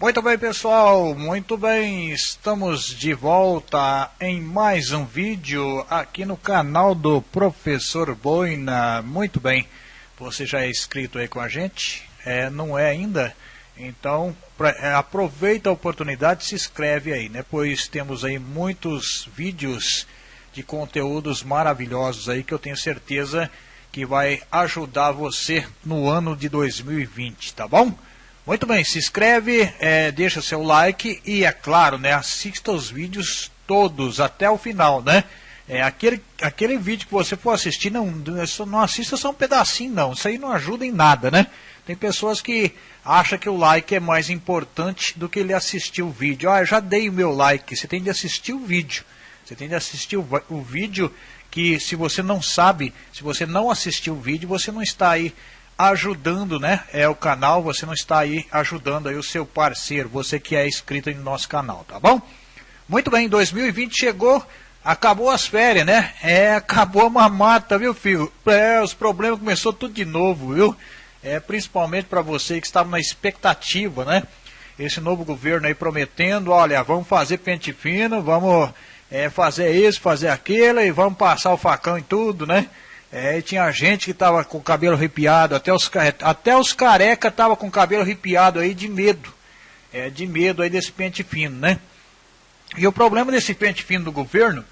Muito bem, pessoal, muito bem. Estamos de volta em mais um vídeo aqui no canal do Professor Boina. Muito bem, você já é inscrito aí com a gente? É, não é ainda? Então, pra, é, aproveita a oportunidade e se inscreve aí, né? Pois temos aí muitos vídeos de conteúdos maravilhosos aí que eu tenho certeza que vai ajudar você no ano de 2020, tá bom? Muito bem, se inscreve, é, deixa seu like e, é claro, né, assista os vídeos todos até o final, né? É, aquele, aquele vídeo que você for assistir, não, não assista só um pedacinho, não. Isso aí não ajuda em nada, né? Tem pessoas que acham que o like é mais importante do que ele assistir o vídeo. Ah, eu já dei o meu like. Você tem de assistir o vídeo. Você tem de assistir o, o vídeo que se você não sabe, se você não assistiu o vídeo, você não está aí ajudando, né? É o canal, você não está aí ajudando aí o seu parceiro, você que é inscrito no nosso canal, tá bom? Muito bem, 2020 chegou, acabou as férias, né? É, acabou a mamata, viu, filho? É, os problemas começou tudo de novo, viu? É, principalmente para você que estava na expectativa, né? Esse novo governo aí prometendo, olha, vamos fazer pente fino, vamos é, fazer isso, fazer aquilo e vamos passar o facão em tudo, né? É, tinha gente que estava com o cabelo arrepiado, até os, até os careca tava com o cabelo arrepiado aí de medo. É, de medo aí desse pente fino, né? E o problema desse pente fino do governo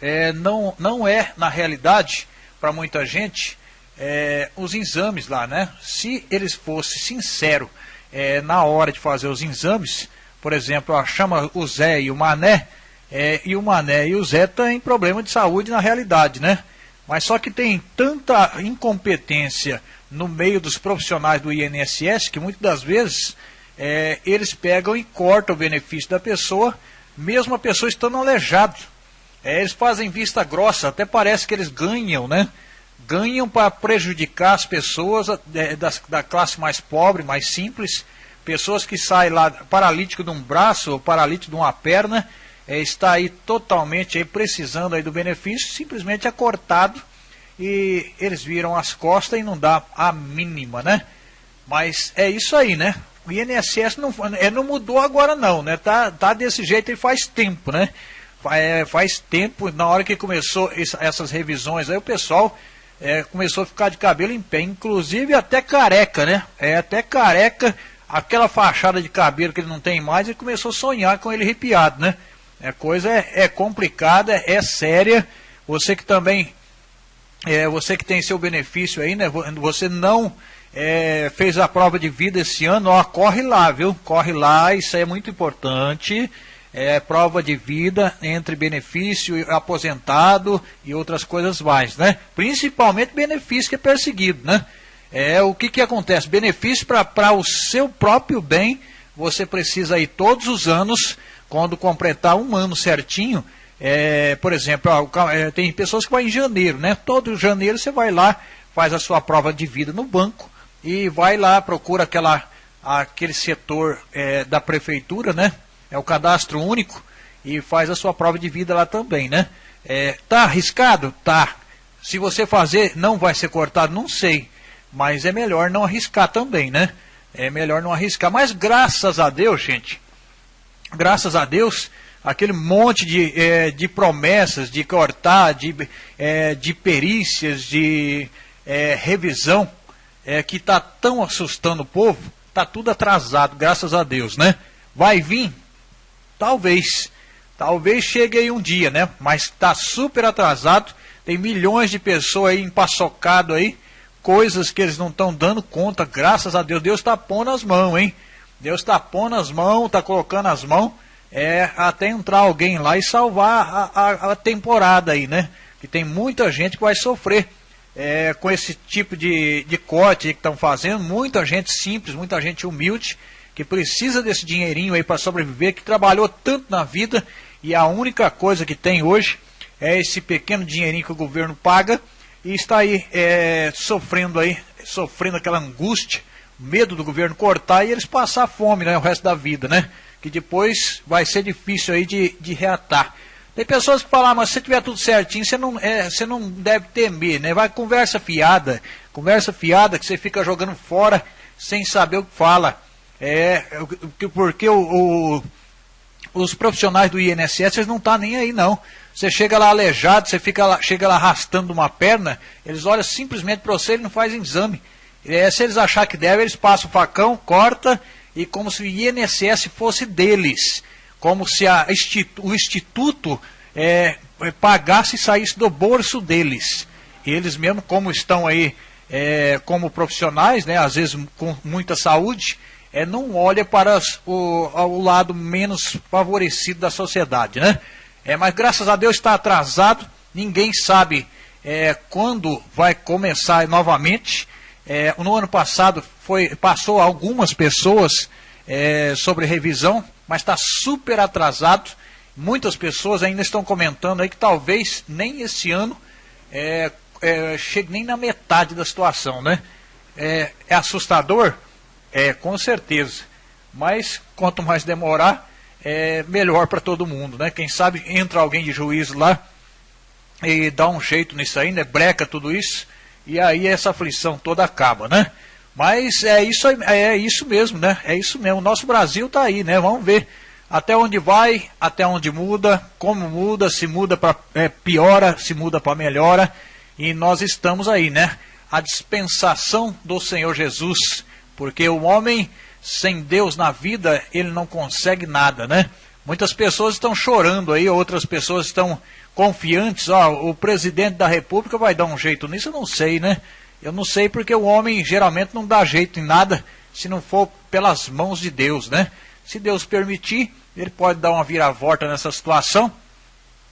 é, não, não é, na realidade, para muita gente, é, os exames lá, né? Se eles fossem sinceros é, na hora de fazer os exames, por exemplo, ó, chama o Zé e o Mané, é, e o Mané e o Zé têm problema de saúde na realidade, né? Mas só que tem tanta incompetência no meio dos profissionais do INSS que muitas das vezes é, eles pegam e cortam o benefício da pessoa, mesmo a pessoa estando aleijada. É, eles fazem vista grossa, até parece que eles ganham, né? Ganham para prejudicar as pessoas é, da, da classe mais pobre, mais simples, pessoas que saem lá paralítico de um braço ou paralítico de uma perna é, está aí totalmente aí precisando aí do benefício, simplesmente é cortado e eles viram as costas e não dá a mínima, né? Mas é isso aí, né? O INSS não, é, não mudou agora não, né? Tá, tá desse jeito e faz tempo, né? É, faz tempo, na hora que começou essa, essas revisões, aí o pessoal é, começou a ficar de cabelo em pé, inclusive até careca, né? É até careca, aquela fachada de cabelo que ele não tem mais, ele começou a sonhar com ele arrepiado, né? A coisa é, é complicada, é séria. Você que também, é, você que tem seu benefício aí, né? Você não é, fez a prova de vida esse ano, ó, corre lá, viu? Corre lá, isso é muito importante. É, prova de vida entre benefício aposentado e outras coisas mais, né? Principalmente benefício que é perseguido, né? É, o que, que acontece? Benefício para o seu próprio bem, você precisa ir todos os anos quando completar um ano certinho, é, por exemplo, é, tem pessoas que vão em janeiro, né? Todo janeiro você vai lá, faz a sua prova de vida no banco e vai lá, procura aquela, aquele setor é, da prefeitura, né? É o cadastro único e faz a sua prova de vida lá também, né? É, tá arriscado? Tá. Se você fazer, não vai ser cortado? Não sei. Mas é melhor não arriscar também, né? É melhor não arriscar. Mas graças a Deus, gente, graças a Deus, aquele monte de, é, de promessas, de cortar, de, é, de perícias, de é, revisão, é, que está tão assustando o povo, está tudo atrasado, graças a Deus, né? Vai vir? Talvez. Talvez chegue aí um dia, né? Mas está super atrasado, tem milhões de pessoas aí empaçocado aí, coisas que eles não estão dando conta, graças a Deus. Deus está pondo as mãos, hein? Deus está pondo as mãos, está colocando as mãos, é, até entrar alguém lá e salvar a, a, a, temporada aí, né? Que tem muita gente que vai sofrer é, com esse tipo de, de corte que estão fazendo, muita gente simples, muita gente humilde, que precisa desse dinheirinho aí para sobreviver, que trabalhou tanto na vida e a única coisa que tem hoje é esse pequeno dinheirinho que o governo paga e está aí é, sofrendo aí, sofrendo aquela angústia medo do governo cortar e eles passar fome né, o resto da vida, né? Que depois vai ser difícil aí de, de reatar. Tem pessoas que falam, ah, mas se tiver tudo certinho, você não, é, você não deve temer, né? Vai conversa fiada, conversa fiada que você fica jogando fora sem saber o que fala. É, porque o, o, os profissionais do INSS não estão tá nem aí não. Você chega lá aleijado, você fica lá, chega lá arrastando uma perna, eles olham simplesmente para você e não fazem exame. É, se eles achar que deve, eles passam o facão, corta, e como se o INSS fosse deles. Como se a, o Instituto é, é, pagasse e saísse do bolso deles. E eles mesmo, como estão aí é, como profissionais, né, às vezes com muita saúde, é, não olha para o, o lado menos favorecido da sociedade. Né? É, mas graças a Deus está atrasado, ninguém sabe é, quando vai começar novamente. É, no ano passado foi, passou algumas pessoas é, sobre revisão, mas está super atrasado. Muitas pessoas ainda estão comentando aí que talvez nem esse ano é, é, chegue nem na metade da situação, né? É, é assustador? É, com certeza. Mas quanto mais demorar, é melhor para todo mundo, né? Quem sabe entra alguém de juízo lá e dá um jeito nisso aí, né? Breca tudo isso e aí essa aflição toda acaba, né? Mas é isso, é isso mesmo, né? É isso mesmo. O nosso Brasil está aí, né? Vamos ver até onde vai, até onde muda, como muda, se muda para é, piora, se muda para melhora. E nós estamos aí, né? A dispensação do Senhor Jesus porque o homem sem Deus na vida, ele não consegue nada, né? Muitas pessoas estão chorando aí, outras pessoas estão confiantes, ó, o presidente da república vai dar um jeito nisso, eu não sei, né? Eu não sei porque o homem geralmente não dá jeito em nada se não for pelas mãos de Deus, né? Se Deus permitir, ele pode dar uma viravolta nessa situação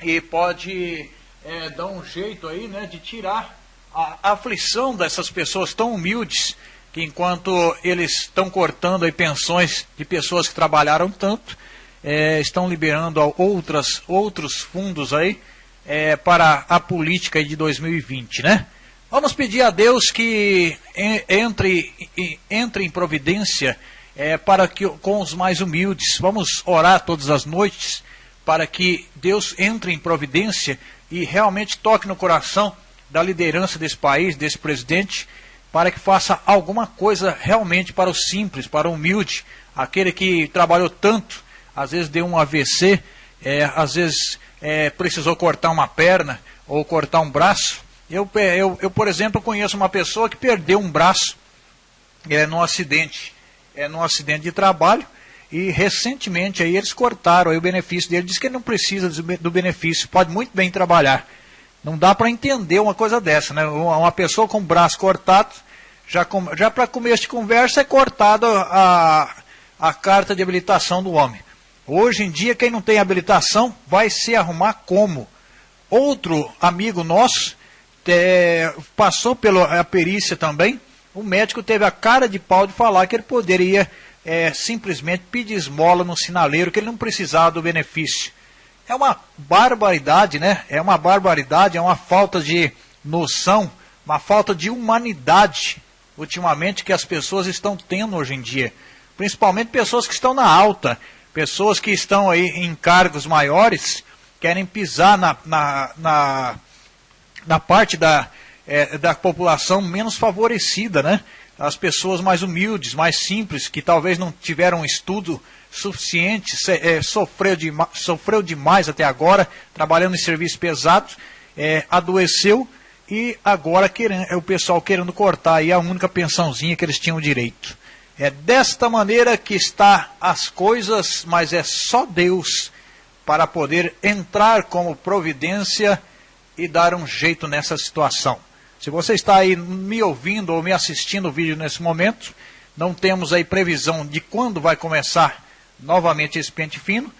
e pode é, dar um jeito aí, né, de tirar a aflição dessas pessoas tão humildes que enquanto eles estão cortando aí pensões de pessoas que trabalharam tanto, é, estão liberando outras, outros fundos aí é, para a política de 2020, né? Vamos pedir a Deus que entre, entre em providência é, para que com os mais humildes. Vamos orar todas as noites para que Deus entre em providência e realmente toque no coração da liderança desse país, desse presidente, para que faça alguma coisa realmente para o simples, para o humilde, aquele que trabalhou tanto, às vezes deu um AVC, é, às vezes é, precisou cortar uma perna ou cortar um braço. Eu, eu, eu, por exemplo, conheço uma pessoa que perdeu um braço é, num acidente, é, num acidente de trabalho, e recentemente aí eles cortaram aí o benefício dele, diz que ele não precisa do benefício, pode muito bem trabalhar. Não dá para entender uma coisa dessa, né? Uma pessoa com o braço cortado já, já para começo de conversa é cortada a, a carta de habilitação do homem. Hoje em dia, quem não tem habilitação vai se arrumar como? Outro amigo nosso é, passou pela perícia também. O médico teve a cara de pau de falar que ele poderia é, simplesmente pedir esmola no sinaleiro, que ele não precisava do benefício. É uma barbaridade, né? É uma barbaridade, é uma falta de noção, uma falta de humanidade ultimamente que as pessoas estão tendo hoje em dia. Principalmente pessoas que estão na alta, pessoas que estão aí em cargos maiores, querem pisar na, na, na, na parte da, é, da população menos favorecida, né? As pessoas mais humildes, mais simples, que talvez não tiveram estudo suficiente, é, sofreu, de, sofreu demais até agora, trabalhando em serviços pesados, é, adoeceu e agora querendo, é o pessoal querendo cortar aí a única pensãozinha que eles tinham direito. É desta maneira que está as coisas, mas é só Deus para poder entrar como providência e dar um jeito nessa situação. Se você está aí me ouvindo ou me assistindo o vídeo nesse momento, não temos aí previsão de quando vai começar novamente esse pente fino,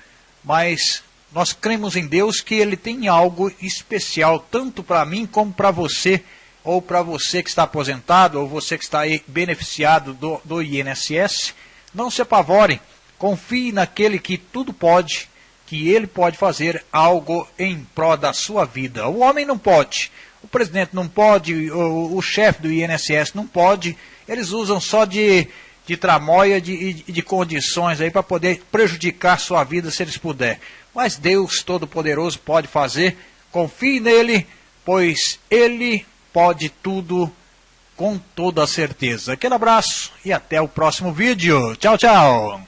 mas nós cremos em Deus que Ele tem algo especial, tanto para mim como para você, ou para você que está aposentado, ou você que está aí beneficiado do, do INSS. Não se apavorem, confie naquele que tudo pode, que Ele pode fazer algo em prol da sua vida. O homem não pode, o presidente não pode, o, o chefe do INSS não pode, eles usam só de, de tramóia, de, de, de condições aí para poder prejudicar sua vida se eles puderem mas Deus Todo-Poderoso pode fazer. Confie nele, pois ele pode tudo com toda certeza. Aquele abraço e até o próximo vídeo. Tchau, tchau.